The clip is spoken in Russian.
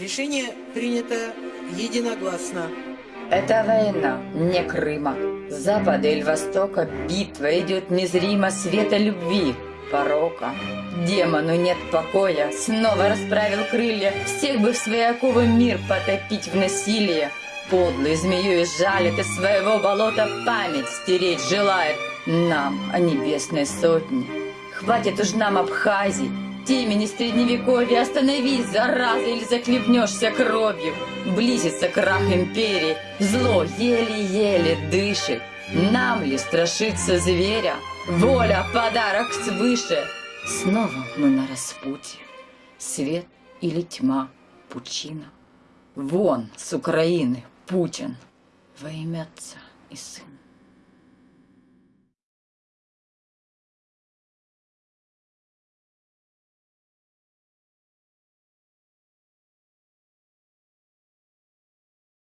Решение принято единогласно. Это война, не Крыма. С запада или востока битва идет незримо света любви, порока. Демону нет покоя, снова расправил крылья, всех бы в свои оковы мир потопить в насилие. Подлый змею и жалит из своего болота память стереть желает нам о небесной сотне. Хватит уж нам Абхазии, темени средневековья Остановись, зараза, или захлебнешься кровью. Близится крах империи Зло еле-еле дышит. Нам ли страшиться зверя? Воля, подарок свыше. Снова мы на распутье. Свет или тьма, пучина. Вон с Украины Путин. Во имя Отца и Сына